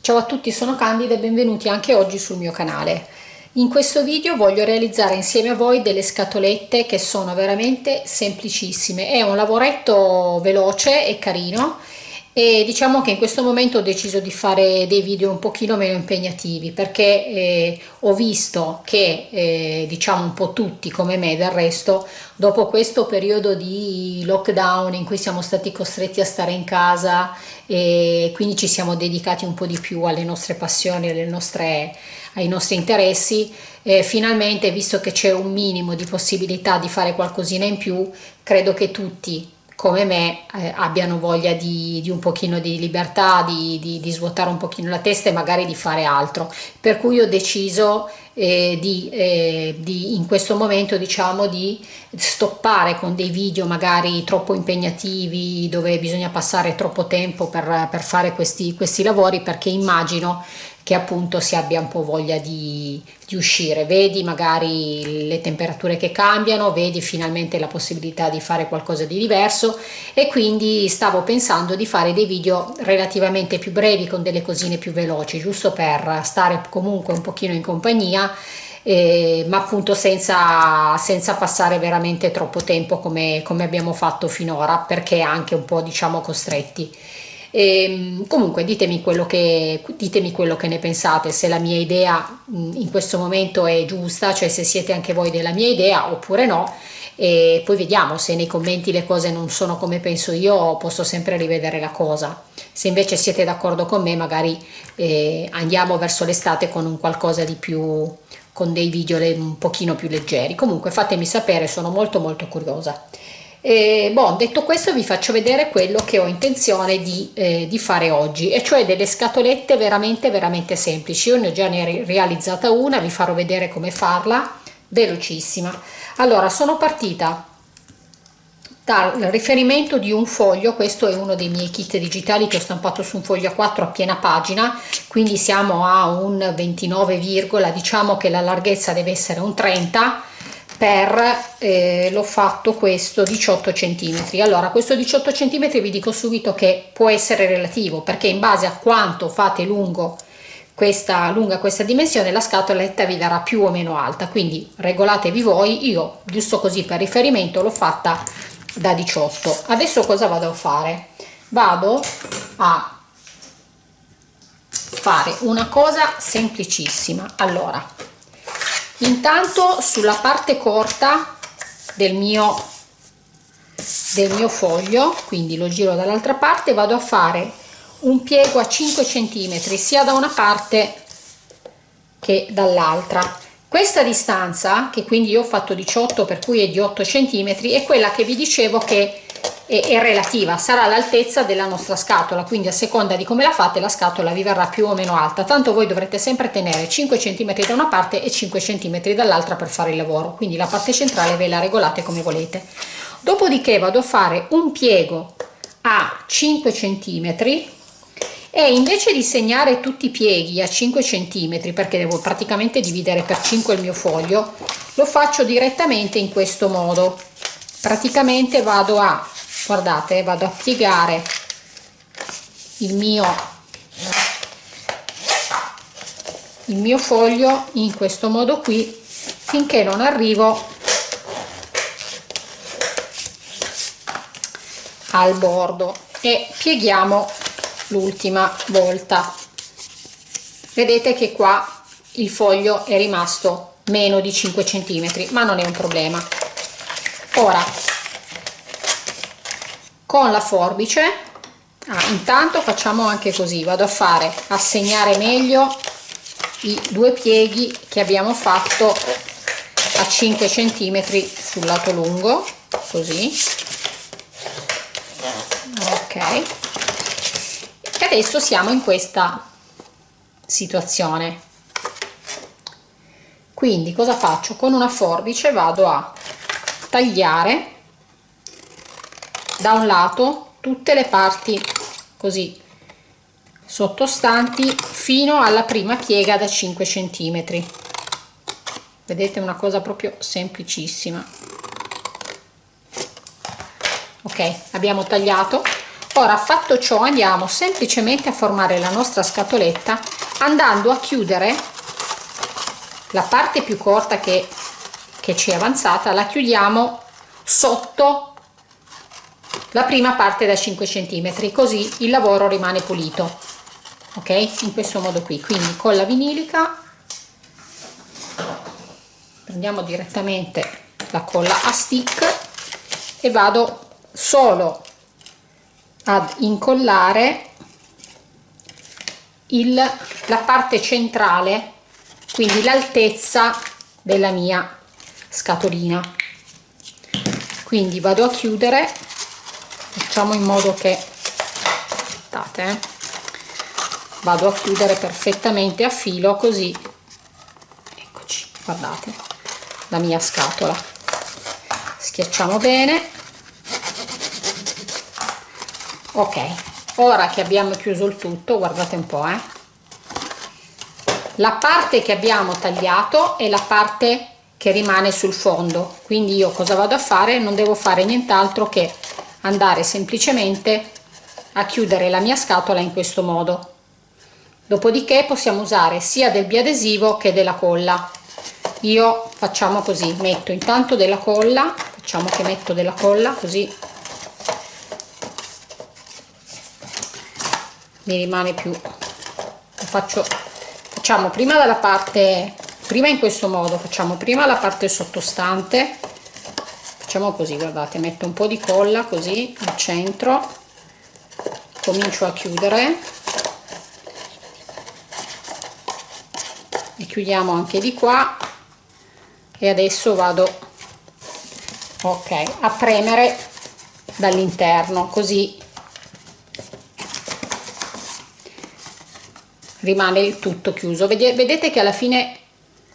Ciao a tutti, sono Candida e benvenuti anche oggi sul mio canale. In questo video voglio realizzare insieme a voi delle scatolette che sono veramente semplicissime. È un lavoretto veloce e carino e diciamo che in questo momento ho deciso di fare dei video un pochino meno impegnativi perché eh, ho visto che eh, diciamo un po' tutti come me del resto dopo questo periodo di lockdown in cui siamo stati costretti a stare in casa e quindi ci siamo dedicati un po' di più alle nostre passioni, alle nostre, ai nostri interessi eh, finalmente visto che c'è un minimo di possibilità di fare qualcosina in più credo che tutti come me eh, abbiano voglia di, di, un pochino di libertà, di, di, di, svuotare un pochino la testa e magari di fare altro. Per cui ho deciso eh, eh, di, in questo momento diciamo di stoppare con dei video magari troppo impegnativi dove bisogna passare troppo tempo per, per fare questi, questi lavori perché immagino che appunto si abbia un po' voglia di, di, uscire, vedi magari le temperature che cambiano, vedi finalmente la possibilità di fare qualcosa di diverso. E quindi stavo pensando di fare dei video relativamente più brevi con delle cosine più veloci, giusto per stare comunque un pochino in compagnia eh, ma appunto senza, senza, passare veramente troppo tempo come, come abbiamo fatto finora perché anche un po' diciamo costretti e, ehm, comunque ditemi quello, che, ditemi quello che ne pensate, se la mia idea in questo momento è giusta, cioè se siete anche voi della mia idea oppure no e poi vediamo se nei commenti le cose non sono come penso io posso sempre rivedere la cosa. Se invece siete d'accordo con me magari eh, andiamo verso l'estate con un qualcosa di più con dei video un pochino più leggeri. Comunque fatemi sapere sono molto molto curiosa e, bon, detto questo vi faccio vedere quello che ho intenzione di, eh, di, fare oggi e cioè delle scatolette veramente veramente semplici. Io ne ho già ne realizzata una vi farò vedere come farla. Velocissima. Allora sono partita dal riferimento di un foglio questo è uno dei miei kit digitali che ho stampato su un foglio A4 a piena pagina quindi siamo a un 29, diciamo che la larghezza deve essere un 30 per eh, l'ho fatto questo 18 centimetri. Allora questo 18 centimetri vi dico subito che può essere relativo perché in base a quanto fate lungo questa lunga questa dimensione la scatoletta vi darà più o meno alta. Quindi regolatevi voi. Io giusto così per riferimento l'ho fatta da 18 adesso cosa vado a fare? Vado a fare una cosa semplicissima. Allora intanto sulla parte corta del mio del mio foglio quindi lo giro dall'altra parte vado a fare un piego a 5 centimetri sia da una parte che dall'altra. Questa distanza che quindi io ho fatto 18 per cui è di 8 centimetri è quella che vi dicevo che è, è relativa. Sarà l'altezza della nostra scatola quindi a seconda di come la fate la scatola vi verrà più o meno alta. Tanto voi dovrete sempre tenere 5 cm da una parte e 5 cm dall'altra per fare il lavoro. Quindi la parte centrale ve la regolate come volete. Dopodiché vado a fare un piego a 5 cm e invece di segnare tutti i pieghi a 5 cm perché devo praticamente dividere per 5 il mio foglio lo faccio direttamente in questo modo. Praticamente vado a guardate vado a piegare il mio il mio foglio in questo modo qui finché non arrivo al bordo. E pieghiamo l'ultima volta. Vedete che qua il foglio è rimasto meno di 5 centimetri ma non è un problema. Ora con la forbice. Ah, intanto facciamo anche così vado a fare a segnare meglio i due pieghi che abbiamo fatto a 5 centimetri sul lato lungo così. Ok. E adesso siamo in questa situazione. Quindi cosa faccio? Con una forbice vado a tagliare da un lato tutte le parti così sottostanti fino alla prima piega da 5 centimetri. Vedete una cosa proprio semplicissima. Ok abbiamo tagliato. Ora fatto ciò andiamo semplicemente a formare la nostra scatoletta andando a chiudere la parte più corta che, che ci è avanzata la chiudiamo sotto la prima parte da 5 cm così il lavoro rimane pulito. Ok? In questo modo qui. Quindi con la vinilica prendiamo direttamente la colla a stick e vado solo ad incollare il, la parte centrale quindi l'altezza della mia scatolina. Quindi vado a chiudere facciamo in modo che aspettate eh, vado a chiudere perfettamente a filo così eccoci. guardate la mia scatola. Schiacciamo bene. Ok ora che abbiamo chiuso il tutto guardate un po' eh. La parte che abbiamo tagliato è la parte che rimane sul fondo. Quindi io cosa vado a fare? Non devo fare nient'altro che andare semplicemente a chiudere la mia scatola in questo modo. Dopodiché possiamo usare sia del biadesivo che della colla. Io facciamo così metto intanto della colla facciamo che metto della colla così. Mi rimane più. Faccio facciamo prima dalla parte prima in questo modo facciamo prima la parte sottostante facciamo così guardate metto un po di colla così al centro comincio a chiudere. E chiudiamo anche di qua. E adesso vado ok a premere dall'interno così rimane il tutto chiuso. Vedete che alla fine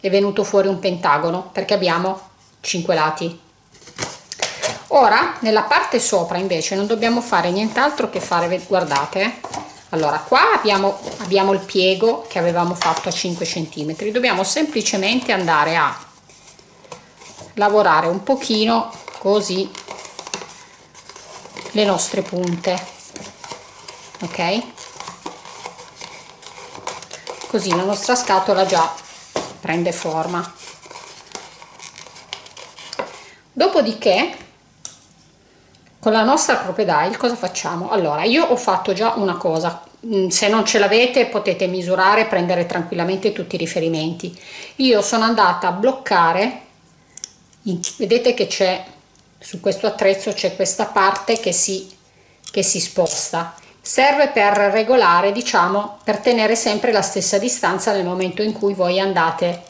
è venuto fuori un pentagono perché abbiamo 5 lati ora nella parte sopra invece non dobbiamo fare nient'altro che fare guardate allora qua abbiamo, abbiamo il piego che avevamo fatto a 5 centimetri. Dobbiamo semplicemente andare a lavorare un pochino così le nostre punte ok? Così la nostra scatola già prende forma. Dopodiché con la nostra crocodile cosa facciamo? Allora io ho fatto già una cosa. Mm, se non ce l'avete potete misurare prendere tranquillamente tutti i riferimenti. Io sono andata a bloccare vedete che c'è su questo attrezzo c'è questa parte che si che si sposta. Serve per regolare diciamo per tenere sempre la stessa distanza nel momento in cui voi andate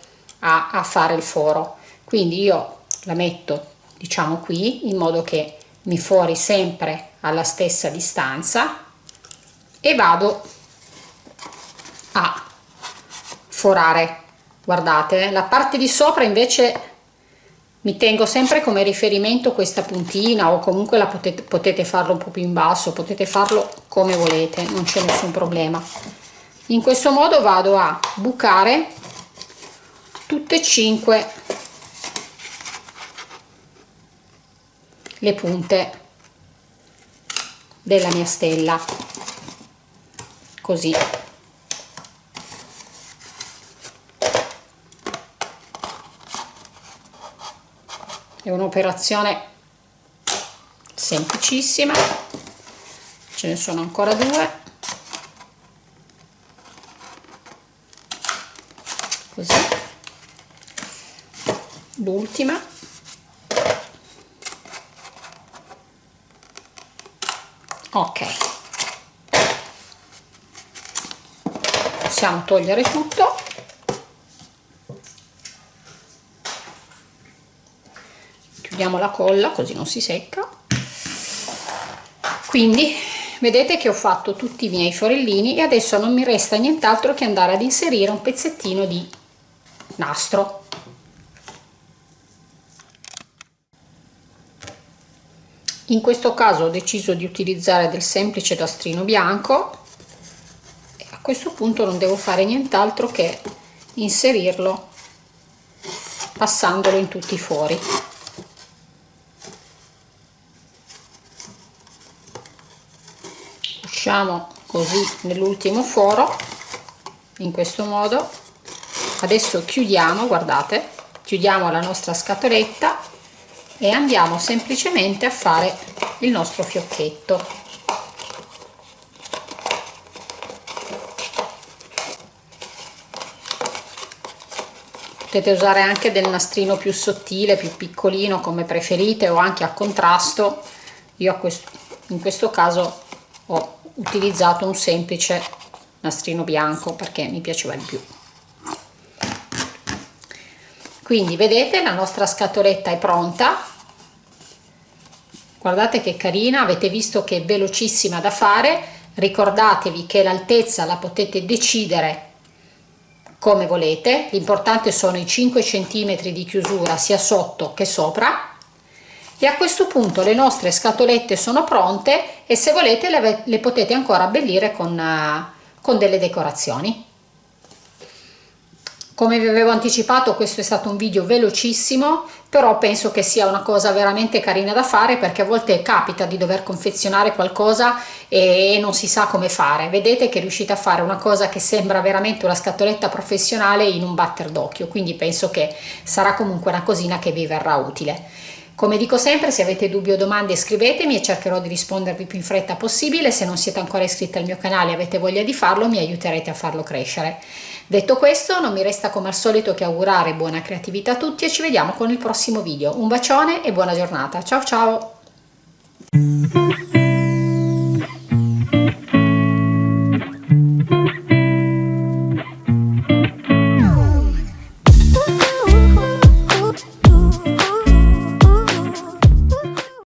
a, a fare il foro. Quindi io la metto diciamo qui in modo che mi fuori sempre alla stessa distanza e vado a forare. Guardate la parte di sopra invece mi tengo sempre come riferimento questa puntina o comunque la potete, potete farlo un po' più in basso potete farlo come volete non c'è nessun problema. In questo modo vado a bucare tutte e cinque le punte della mia stella. Così. È un'operazione semplicissima. Ce ne sono ancora due. Così. L'ultima ok. Possiamo togliere tutto. Chiudiamo la colla così non si secca. Quindi vedete che ho fatto tutti i miei forellini e adesso non mi resta nient'altro che andare ad inserire un pezzettino di nastro in questo caso ho deciso di utilizzare del semplice nastrino bianco questo punto non devo fare nient'altro che inserirlo passandolo in tutti i fori usciamo così nell'ultimo foro in questo modo. Adesso chiudiamo guardate chiudiamo la nostra scatoletta e andiamo semplicemente a fare il nostro fiocchetto. Potete usare anche del nastrino più sottile più piccolino come preferite o anche a contrasto. Io in questo caso ho utilizzato un semplice nastrino bianco perché mi piaceva di più quindi vedete la nostra scatoletta è pronta. Guardate che carina avete visto che è velocissima da fare. Ricordatevi che l'altezza la potete decidere come volete. L'importante sono i 5 cm di chiusura sia sotto che sopra. E a questo punto le nostre scatolette sono pronte e se volete le, le potete ancora abbellire con, uh, con delle decorazioni come vi avevo anticipato questo è stato un video velocissimo però penso che sia una cosa veramente carina da fare perché a volte capita di dover confezionare qualcosa e non si sa come fare. Vedete che riuscite a fare una cosa che sembra veramente una scatoletta professionale in un batter d'occhio quindi penso che sarà comunque una cosina che vi verrà utile come dico sempre, se avete dubbi o domande scrivetemi e cercherò di rispondervi più in fretta possibile. Se non siete ancora iscritti al mio canale e avete voglia di farlo, mi aiuterete a farlo crescere. Detto questo, non mi resta come al solito che augurare buona creatività a tutti e ci vediamo con il prossimo video. Un bacione e buona giornata. Ciao ciao!